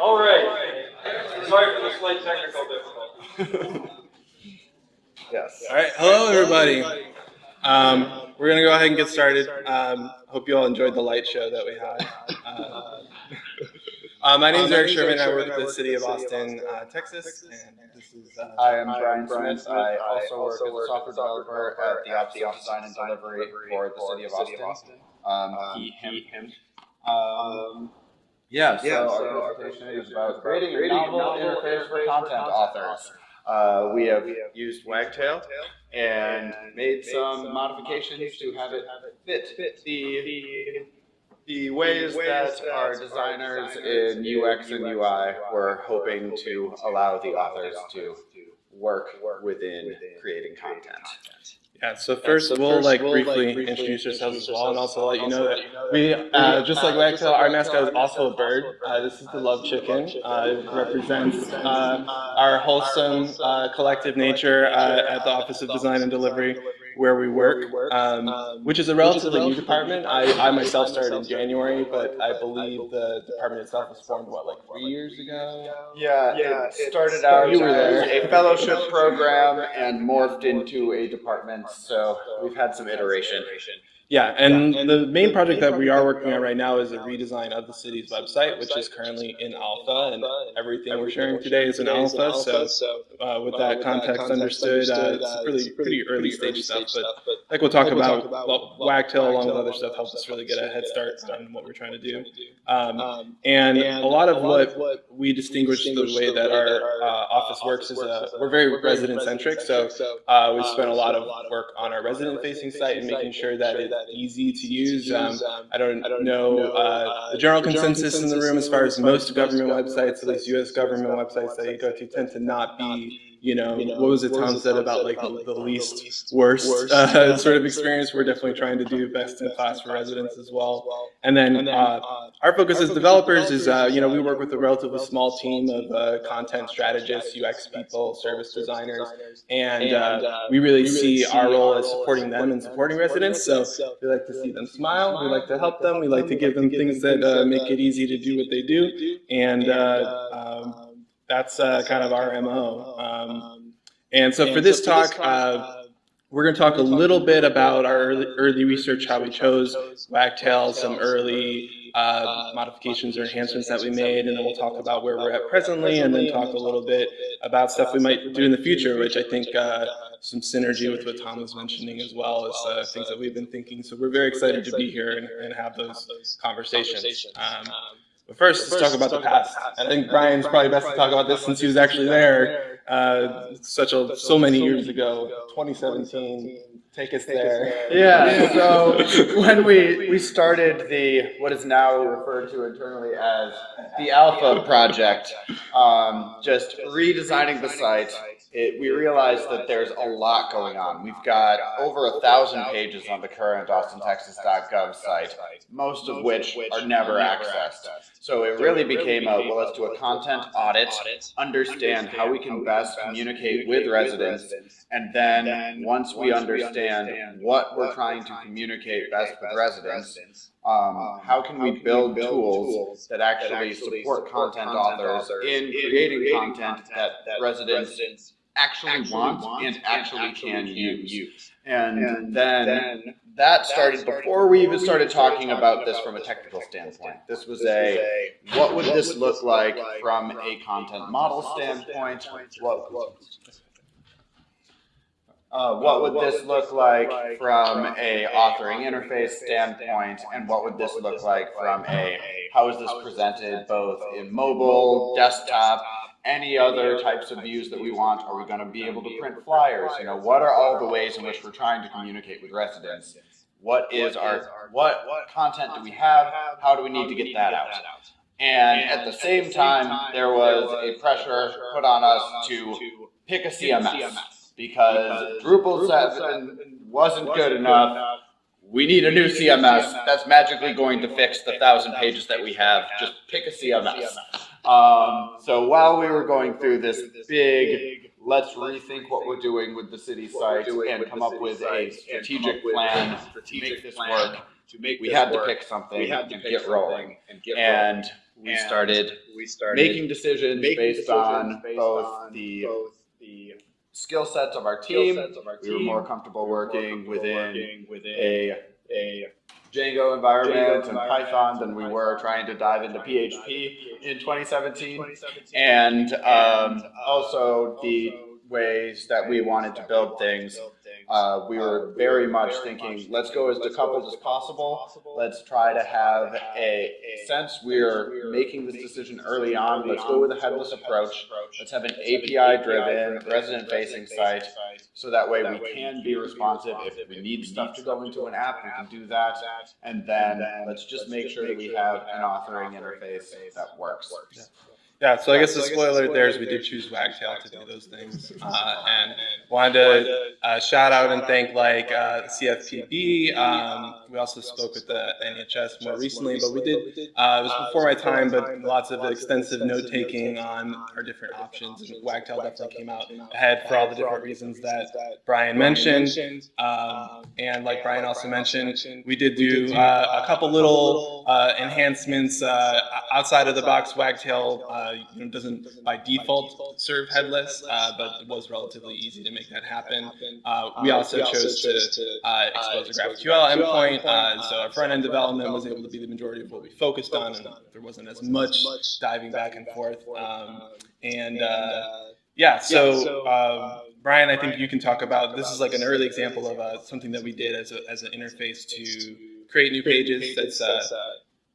All right. Sorry for the slight technical difficulty. Yes. All right, hello everybody. Um, we're gonna go ahead and get started. Um, hope you all enjoyed the light show that we had. Uh, uh, my name is Eric Sherman. I work with the City of Austin, uh, Texas, and this is. Uh, I am Brian Smith. I also work as a software developer at the Office of Design and Delivery for the City of Austin. Um, he, him. Um, yeah, so our presentation is about creating a novel interface for content authors. Uh, we have used Wagtail and made some modifications to have it fit the the ways that our designers in UX and UI were hoping to allow the authors to work within creating content. Yeah, so first we'll like briefly introduce ourselves as well, and also let you know that we, uh, just like Wagtail, our mascot is also a bird. Uh, this is the love chicken. Uh, it represents uh, our wholesome uh, collective nature uh, at the Office of Design and Delivery where we work, um, which is a relatively new department. I, I myself started in January, but I believe the department itself was formed, what, like three years ago? Yeah, yeah it started out You were as there. a fellowship program and morphed into a department, so we've had some iteration. Yeah, and the main project that we are working on right now is a redesign of the city's website, which is currently in alpha, and everything we're sharing today is in alpha. So, uh, with that context understood, uh, it's really pretty early stage stuff. But like we'll talk about, well, Wagtail along with other stuff helps us really get a head start on what we're trying to do. Um, and a lot of what what we distinguish the way that our uh, office works is uh, we're very resident centric. So uh, we spent a lot of work on our resident facing site and making sure that it's easy to use. Um, I don't know uh, the general consensus in the room as far as most government websites, at least U.S. government websites that you go to, tend to not be. You know, what was it Tom said about like the, the least worst uh, sort of experience? We're definitely trying to do best in class for residents as well. And then uh, our focus as developers is, uh, you know, we work with a relatively small team of uh, content strategists, UX people, service designers, and uh, we really see our role as supporting them and supporting residents. So we like to see them smile. We like to help them. We like to give them things that uh, make it easy to do what they do, and uh, um, that's uh, kind of our mo. Um, and so for this talk. Uh, we're going to talk a little bit about our early, early research, how we chose Wagtail, some early uh, modifications or enhancements that we made, and then we'll talk about where we're at presently, and then talk a little bit about stuff we might do in the future, which I think uh, some synergy with what Tom was mentioning as well as uh, things that we've been thinking. So we're very excited to be here and, and have those conversations. Um, but first, let's talk about the past. I think Brian's probably best to talk about this since he was actually there. uh, such a so many years ago, 2017. Take us there. Yeah, so when we, we started the, what is now referred to internally as the Alpha Project, um, just redesigning the site, it, we realized that there's a lot going on. We've got over a thousand pages on the current austintexas.gov site, most of which are never accessed. So it really became a, well, let's do a content audit, understand how we can best communicate with residents, and then once we understand what we're trying to communicate best with residents, um, how can we build tools that actually support content authors in creating content that residents actually want and actually can use. And then that started before we even started talking about this from a technical standpoint. This was a, what would this look like from a content model standpoint? What, uh, what would this look like from a authoring interface standpoint? And what would this look like from a, how is this presented both in mobile, desktop, any other types of views that we want? Are we going to be able to print flyers? You know, what are all the ways in which we're trying to communicate with residents? What is our, what content do we have? How do we need to get that out? And at the same time, there was a pressure put on us to pick a CMS because Drupal 7 wasn't good enough. We need a new CMS that's magically going to fix the thousand pages that we have. Just pick a CMS. Um, so while we were going through this big, let's rethink what we're doing with the city site and come up with a strategic plan to make this work, we had to pick something and get rolling. And we started making decisions based on both the skill sets of our team. sets of our We were more comfortable We were more working within working within a a Django environment and Python than we were trying to dive into were trying to dive PHP in 2017. 2017. And um, also the ways that we wanted to build things. Uh, we were very much thinking, let's go as decoupled as possible. Let's try to have a since we're making this decision early on, let's go with a headless approach. Let's have an API driven, resident facing site so that way we can be responsive. If we need stuff to go into an app, we can do that. And then let's just make sure that we have an authoring interface that works. Yeah, so I guess the spoiler there is we did choose Wagtail to do those things, uh, and wanted to uh, shout out and thank like uh, CFPB. Um, we also spoke with the NHS more recently, but we did. Uh, it was before my time, but lots of extensive note taking on our different options, and Wagtail definitely came out ahead for all the different reasons that Brian mentioned. Um, and like Brian also mentioned, we did do uh, a couple little uh, enhancements uh, outside of the box. Wagtail uh, you know, doesn't by default serve headless, uh, but it was relatively easy to make that happen. Uh, we also chose to uh, expose a GraphQL endpoint, uh, so our front end development was able to be the majority of what we focused on, and there wasn't as much diving back and forth. Um, and uh, yeah, so uh, Brian, I think you can talk about this is like an early example of uh, something that we did as, a, as an interface to create new pages. That's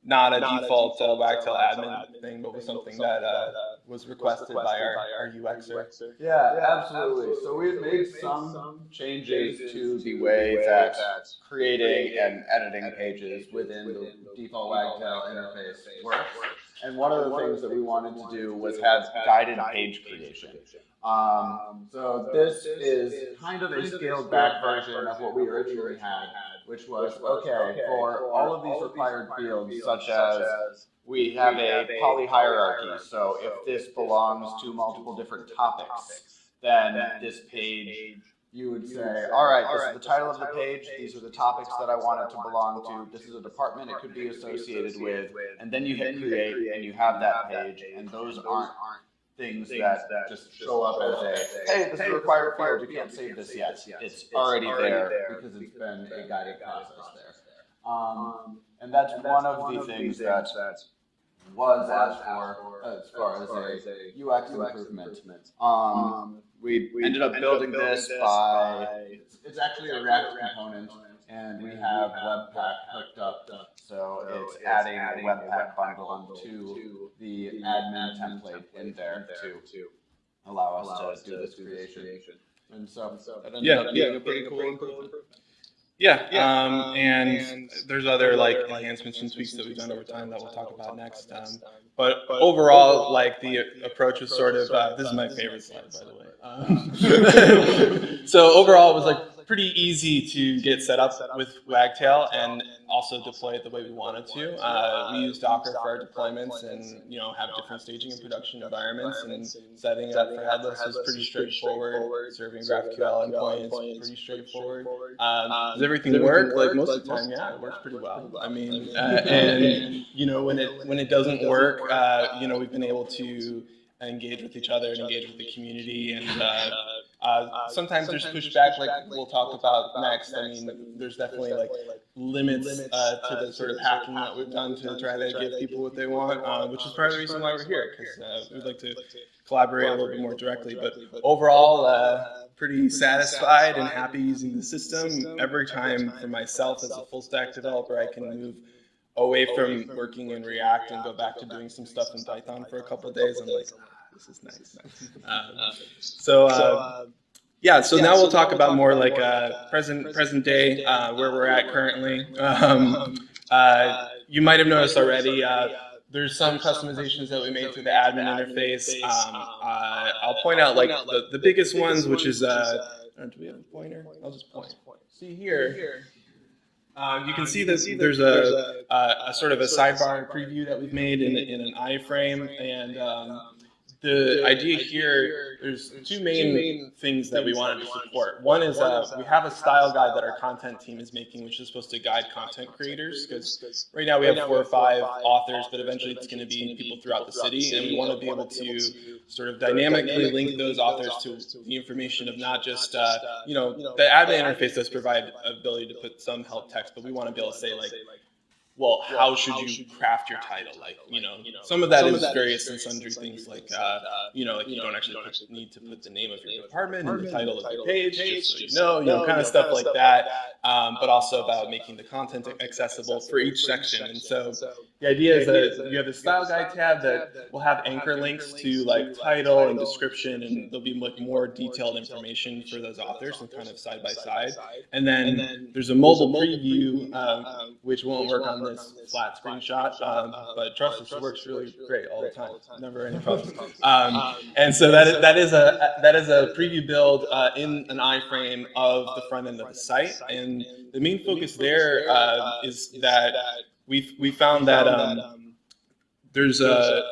not a default uh, Wagtail admin thing, but was something that uh, was requested by our, our UXer. Yeah, absolutely. So we had made some changes to the way that creating and editing pages within the default Wagtail interface works. And one of the things that we wanted to do was have guided page creation. Um, so this is kind of a scaled back version of what we originally had, which was, okay, for all of these required fields, such as we have a poly hierarchy. So if this belongs to multiple different topics, then this page, you would say, all right, this is the title of the page. These are the topics that I want it to belong to. This is a department it could be associated with. And then you hit create and you have that page. And those aren't things that just show up as a, hey, this is a required field. You can't save this yet. It's already there because it's been a guided process there. Um, and that's one of the things that was asked for as far as a UX improvement. Um, we ended up building this by, it's, it's actually a React component and we have Webpack hooked up. So it's adding a Webpack bundle to the admin template in there to allow us to do this creation. And so that ended Yeah, up yeah. being a pretty cool improvement. Yeah, um, and there's other like enhancements and tweaks that we've done over time that we'll talk about next. Um, but overall, like the approach was sort of uh, this is my favorite slide, by the way. Um, so overall, it was like pretty easy to get set up with Wagtail and also deploy it the way we wanted to. Uh, we use Docker for our deployments and you know have different staging and production environments and setting it up for headless is pretty straightforward. Serving GraphQL endpoints is pretty straightforward. Um, does everything work? Like most of the time, yeah, it works pretty well. I mean, uh, and you know when it when it doesn't work, uh, you know we've been able to engage with each other and engage with the community and. Uh, uh, sometimes there's pushback, like we'll talk about next. I mean, there's definitely like limits uh, to the sort of hacking that we've done to try to give people what they want, uh, which is part of the reason why we're here, because uh, we'd like to collaborate a little bit more directly. But overall, uh, pretty satisfied and happy using the system. Every time for myself as a full stack developer, I can move away from working in React and go back to doing some stuff in Python for a couple of days. I'm like, this is nice. Um, so, uh, yeah, so now we'll talk about more like uh, present present day, uh, where we're at currently. Um, uh, you might have noticed already. Uh, there's some customizations that we made through the admin interface. Um, uh, I'll point out like the, the biggest ones, which is uh, do we have a pointer? I'll just point. See here. Um, you can see that there's a, a, a sort of a sidebar preview that we've made in, in an iframe, and um, the idea here, there's two main things that we wanted to support. One is uh, we have a style guide that our content team is making, which is supposed to guide content creators. Because right now we have four or five authors, but eventually it's going to be people throughout the city, and we want to be able to sort of dynamically link those authors to the information of not just uh, you know the admin interface does provide ability to put some help text, but we want to be able to say like well, how should you craft your title? Like, you know, some of that is various and sundry things like, uh, you know, like you don't actually put, need to put the name of your department in the title of your page, just so you know, you know, kind of stuff like that. Um, but also about making the content accessible for each section. And so the idea is that you have the style guide tab that will have anchor links to like title and description, and there'll be like more detailed information for those authors and kind of side by side. And then there's a mobile preview, um, which won't work on this flat screenshot, um, but trust us, it works really great all the time. Never any problems. Um, and so that is, that is a that is a preview build uh, in an iframe of the front end of the site, and the main focus there uh, is that we we found that um, there's a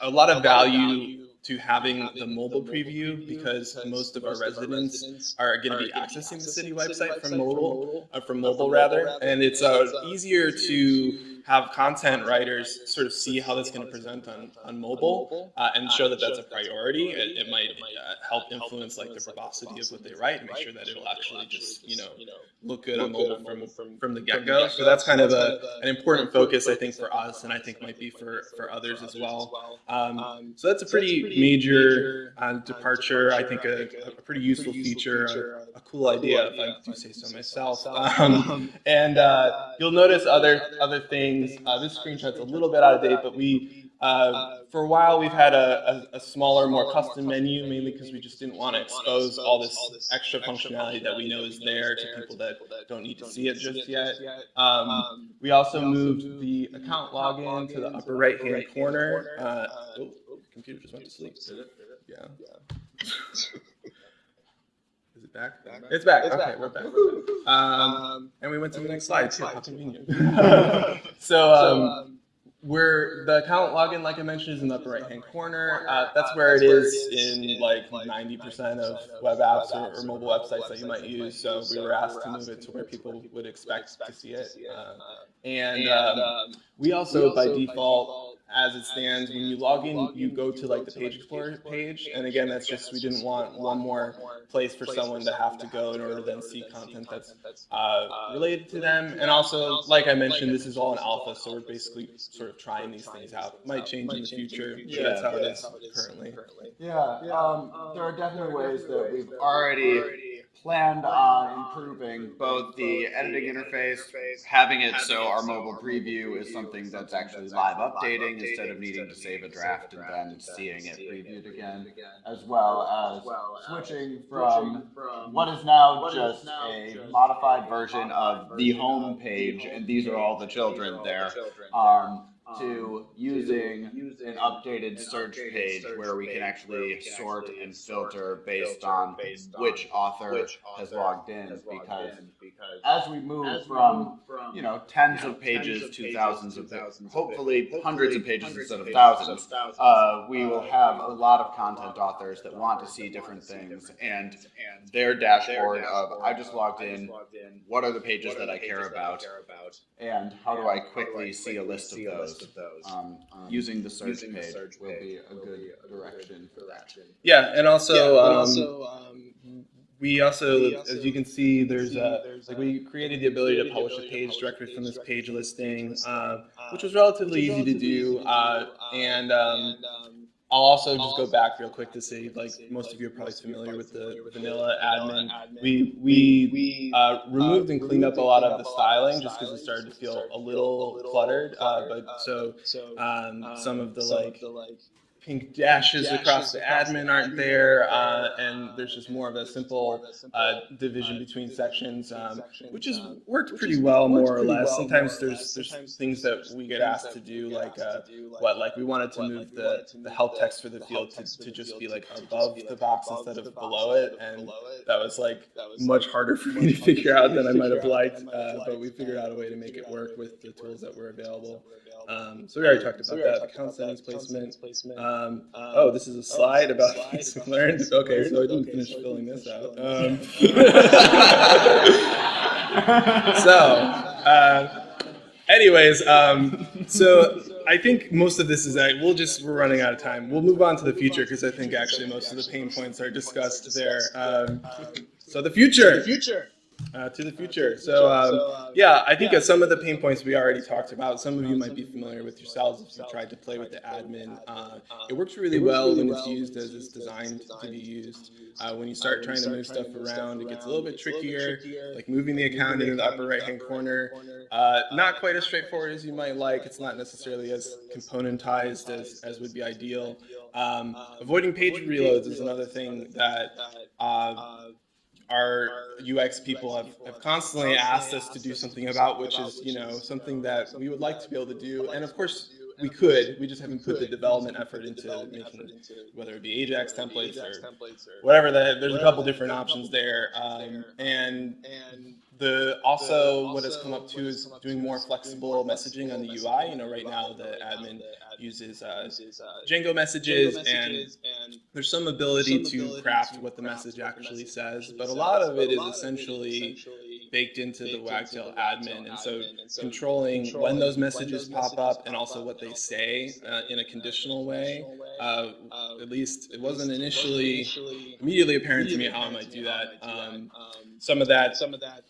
a lot of value to having the mobile preview because most of our residents are going to be accessing the city website from mobile, uh, from mobile rather, and it's uh, easier to have content writers sort of see how that's going to present on, on mobile uh, and show that that's a priority. It, it might uh, help influence like the verbosity of what they write and make sure that it'll actually just, you know, look good on mobile from, from the get-go. So that's kind of a, an important focus, I think, for us and I think might be for, for others as well. Um, so that's a pretty major uh, departure. I think a, a pretty useful feature, a cool idea, if I do say so myself. Um, and uh, you'll notice other other things. Uh, this screenshot's a little bit out of date, but we uh, for a while we've had a, a, a smaller, more custom menu, mainly because we just didn't want to expose all this extra functionality that we know is there to people that don't need to see it just yet. Um, we also moved the account login to the upper right-hand corner. Uh, oh, computer just went to sleep. Yeah. Back? It's back. Okay, we're back. Um, and we went to the next slide too. How convenient. so um, we're the account login, like I mentioned, is in the upper right hand corner. Uh, that's where it is in like 90% of web apps or, or, mobile websites that you might use. So we were asked to move it to where people would expect to see it. Uh, and um, we also, by default, as it stands, when you log in, you go to like the page explorer page. And again, that's just, we didn't want one more place for someone to have to go in order to then see content that's uh, related to them. And also, like I mentioned, this is all in alpha, so we're basically sort of trying these things out. Might change in the future, but that's how it is currently. Yeah, um, there are definitely ways that we've already planned on improving both the editing interface, having it so our mobile preview is something that's actually live updating instead of needing to save a draft and then seeing it previewed again, as well as switching from what is now just a modified version of the home page, and these are all the children there, um, to using an updated search page where we can actually sort and filter based on which author has logged in because as we move from you know tens of pages to thousands of thousands, hopefully hundreds of pages instead of thousands. uh, we will have a lot of content authors that want to see different things and their dashboard of I just logged in. what are the pages that I care about? and how do I quickly see a list of those? um, using the search page will be a good direction for that. Yeah, and also, um, we also, as you can see, there's a, like we created the ability to publish a page directly from this page listing, uh, which was relatively easy to do, uh, and um, I'll also just go back real quick to say, like most of you are probably familiar with the vanilla admin. We we uh, removed and cleaned up a lot of the styling just because it started to feel a little cluttered. Uh, but so um, some of the like pink dashes across the admin aren't there, uh, and there's just more of a simple uh, division between sections, um, which has worked pretty well, more or less. Sometimes there's there's things that we get asked to do, like uh, what, like we wanted to move the the help text for the field to, to just be like above the box instead of below it, and that was like much harder for me to figure out than I might have liked, uh, but we figured out a way to make it work with the tools that were available. Um, so we already talked about that. Account settings placement. Um, oh, this is a slide about things we learned. Okay, so I didn't finish filling this out. Um, so, uh, anyways, um, so I think most of this is that we'll just we're running out of time. We'll move on to the future because I think actually most of the pain points are discussed there. Um, so the future. future. Uh, to the future. So, um, yeah, I think uh, some of the pain points we already talked about. Some of you might be familiar with yourselves if you tried to play with the admin. Uh, it works really well when it's used as it's designed to be used. Uh, when you start trying to move stuff around, it gets a little bit trickier, like moving the account into the upper right-hand corner. Uh, not quite as straightforward as you might like. It's not necessarily as componentized as, as would be ideal. Um, avoiding page reloads is another thing that uh, our UX people have, have constantly asked us to do something about, which is, you know, something that we would like to be able to do. And of course, we could, we just haven't put the development effort into making, whether it be Ajax templates or whatever, the, there's a couple different options there. Um, and the also what has come up too is doing more flexible messaging on the UI. You know, right now the admin uses uh, Django messages, and there's some ability to craft what the message actually says, but a lot of it is essentially baked into the Wagtail admin, and so controlling when those messages pop up and also what they say uh, in a conditional way. Uh, at least it wasn't initially immediately apparent to me how I might do that. Um, some of that, some of that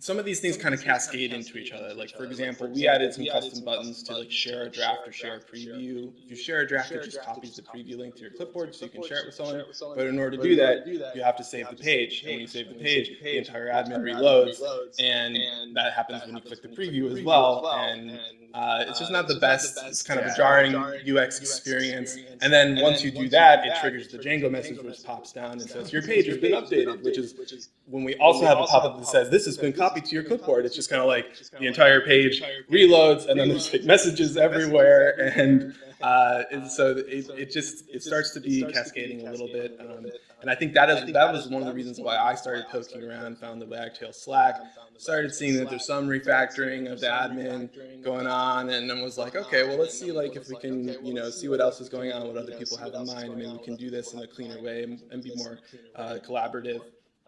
some of these things kind of cascade into each other. Like for example, we added some custom buttons to like share a draft or share a preview. If you share a draft, it just copies the preview link to your clipboard so you can share it with someone. But in order to do that, you have to save the page. And when you save the page, the entire admin reloads, and that happens when you click the preview as well. And uh, it's just not the best. It's kind of a jarring UX experience. And then once you do that, it triggers the Django message, which pops down and says your page has been updated, which is when we also have a pop-up that says this has been copied to your clipboard. It's just kind of like the entire page reloads, and then there's like messages everywhere, and uh, and so it, it just it starts to be cascading a little bit. Um, and I think that is that was one of the reasons why I started poking around, found the Wagtail Slack, started seeing that there's some refactoring of the admin going on, and then was like, okay, well let's see like if we can you know see what else is going on, what other people have in mind, and maybe we can do this in a cleaner way and, and be more uh, collaborative.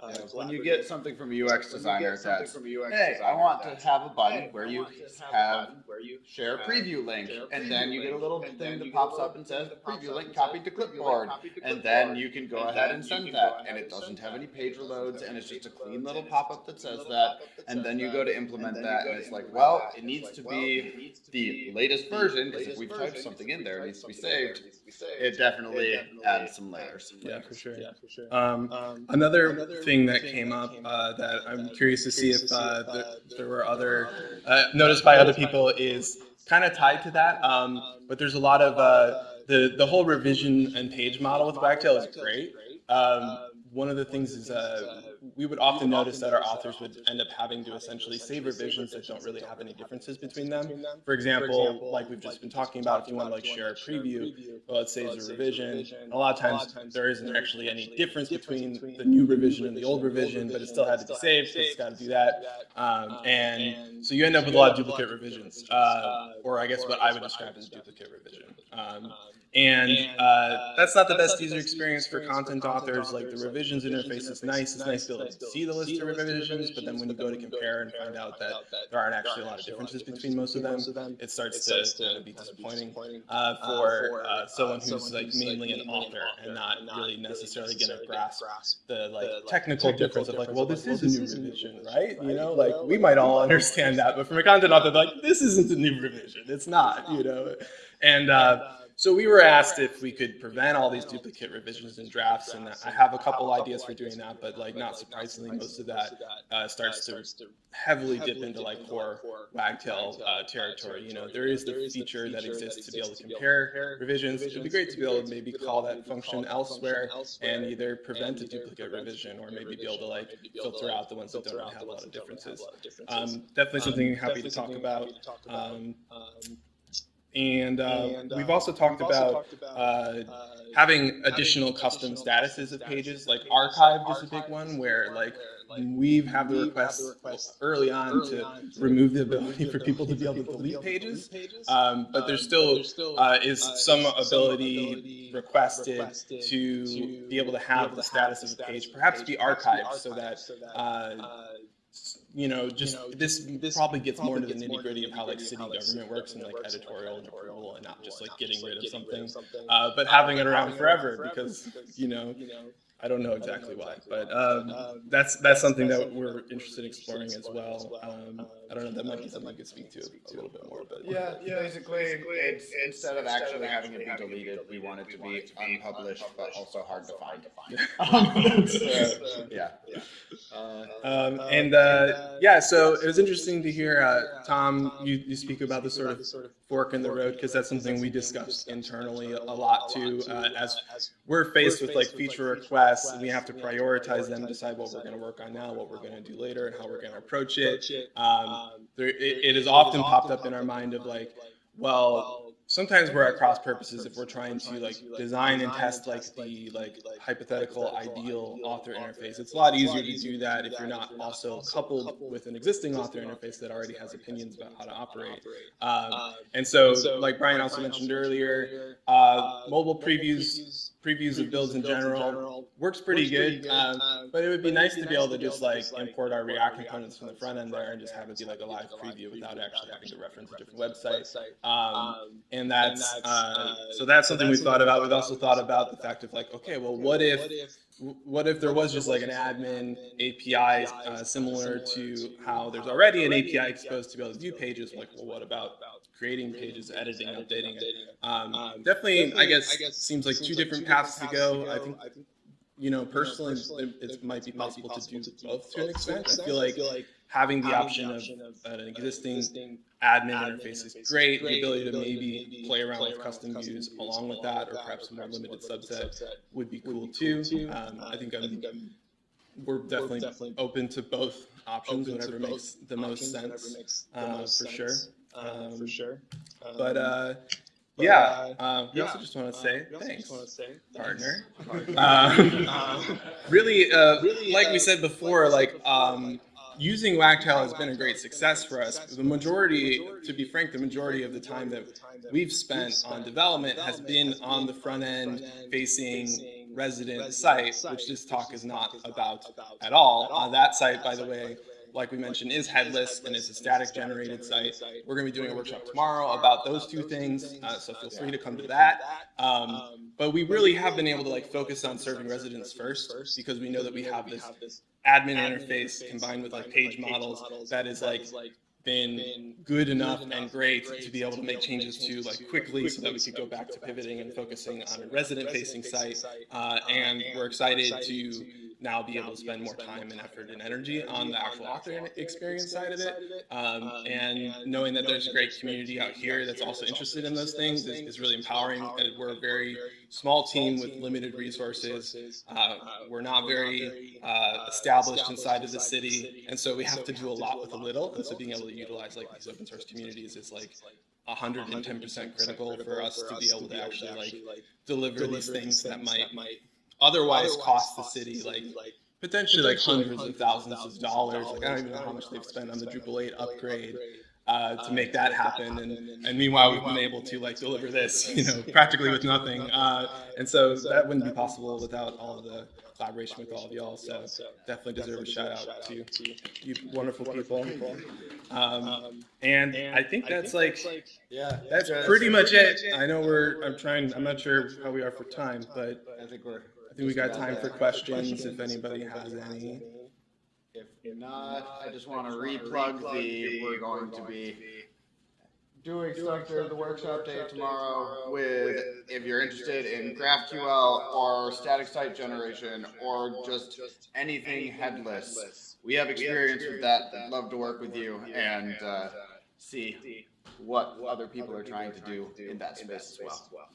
Yeah, when you get something from a UX designer that's, hey, I want to have a button where you have where you share a preview link, and then you get a little thing that pops up and says preview link copied to clipboard, and then you can go ahead and send that, and it doesn't have any page reloads, and it's just a clean little pop-up that says that, and then you go to implement that, and it's like, well, it needs to be the latest version, because if we've typed something in there, it needs to be saved. It definitely adds some layers. Yeah, for sure. Um, another thing that came up uh, that I'm curious to see if uh, there, there were other uh, noticed by other people is kind of tied to that. Um, but there's a lot of uh, the the whole revision and page model with Wagtail is great. Um, one of the things is uh, we would often notice that our authors would end up having to essentially save revisions that don't really have any differences between them. For example, like we've just been talking about, if you want to like share a preview, well, it saves a revision. A lot of times there isn't actually any difference between the new revision and the old revision, but it still had to be saved, so it's got to do that. Um, and so you end up with a lot of duplicate revisions, uh, or I guess what I would describe as duplicate revision. Um, and uh, that's not the best user experience for content authors. Like the revisions interface is nice. It's nice to be able to see the list of revisions, but then when you go to compare and find out that there aren't actually a lot of differences between most of them, it starts to kind of be disappointing uh, for uh, someone who's like mainly an author and not really necessarily going to grasp the like technical difference of like, well, this is a new revision, right? You know, like we might all understand that, but from a content author, like this isn't a new revision. It's not, you know, and. Uh, so we were asked if we could prevent all these duplicate revisions and drafts, and I have a couple ideas for doing that, but like not surprisingly, most of that uh, starts to heavily dip into like core wagtail uh, territory. You know, there is the feature that exists to be able to compare revisions. It'd be great to be able to maybe call that function elsewhere and either prevent a duplicate revision or maybe be able to like filter out the ones that don't have a lot of differences. Um, definitely something happy to talk about. Um, and uh, we've also talked about uh, having additional custom statuses of pages. Like archived is a big one, where like we've had the request early on to remove the ability for people to be able to delete pages, um, but there still uh, is some ability requested to be able to have the status of the page perhaps be archived so that uh, you know, just this this probably gets more into the nitty gritty of how like city government works and like editorial and approval and not just like getting rid of something, uh, but having it around forever because you know I don't know exactly why, but um, that's that's something that we're interested in exploring as well. Um, I don't know. That might be something I could speak to a little bit more, but Yeah, yeah. basically, it's, instead of actually having it be deleted, we want it to be unpublished, but also hard to find. So, Yeah. Um, and uh, yeah, so it was interesting to hear uh, Tom you, you speak about the sort of fork in the road because that's something we discussed internally a lot too. Uh, as we're faced with like feature requests, we have to prioritize them, decide what we're going to work on now, what we're going to do later, and how we're going to approach it. Um, Um, there, it, it has often popped up in our mind of like, well, sometimes we're at cross purposes if we're trying to like design and test like the like hypothetical ideal author interface. It's a lot easier to do that if you're not also coupled with an existing author interface that already has opinions about how to operate. Um, and so, like Brian also mentioned earlier, uh, mobile previews previews of builds in general works pretty good. Um, but it would be nice to be able to just like import our React components from the front end there and just have it be like a live preview without actually having to reference a different website. Um, and that's uh, so that's something we've thought about. We've also thought about the fact of like, okay, well, what if what if there was just like an admin API uh, similar to how there's already an API exposed to be able to view pages? Like, well, what about creating pages, editing, updating it? Um, definitely, I guess, seems like two different paths to go. I think, you know, personally, it, it might be possible to do both to an extent. I feel like having the option of an existing admin interface is great. The ability to maybe play around with custom views along with that, or perhaps a more limited subset, would be cool too. Um, I think I'm, we're definitely open to both options, whatever makes the most sense, uh, for sure. Um, for sure. But uh, yeah, uh, we also just want to say thanks, partner. Um, really, uh, like we said before, like um, using Wagtail has been a great success for us. The majority, to be frank, the majority of the time that we've spent on development has been on the front end facing resident site, which this talk is not about at all. Uh, that site, by the way, like we mentioned, is headless and it's a static generated site. We're going to be doing a workshop tomorrow about those two things, uh, so feel free to come to that. Um, but we really have been able to like focus on serving residents first because we know that we have this admin interface combined with like page models that is like been good enough and great to be able to make changes to like quickly so that we could go back to pivoting and focusing on a resident facing site. Uh, and we're excited to now be able to spend more time and effort and energy on the actual author experience side of it. Um, and knowing that there's a great community out here that's also interested in those things is, is really empowering. And we're a very small team with limited resources. Uh, we're not very uh, established inside of the city. And so we have to do a lot with a little. And so being able to utilize like these open source communities is like 110% critical for us to be able to actually like deliver these things that might otherwise cost the city like potentially like hundreds of thousands of dollars. Like I don't even know how much they've spent on the Drupal 8 upgrade uh, to make that happen. And, and meanwhile, we've been able to like deliver this, you know, practically with nothing. Uh, and so that wouldn't be possible without all of the collaboration with all of y'all. So definitely deserve a shout out to you wonderful people. Um, and I think that's like Yeah. that's pretty much it. I know we're. I'm trying. I'm not sure how we are for time, but I think we're. I think we got time for questions if anybody has any. If not, I just want to replug the, we're going to be doing stuff during the workshop day tomorrow with, if you're interested in GraphQL or static site generation or just anything headless. We have experience with that, I'd love to work with you and, uh, see what other people are trying to do in that space as well.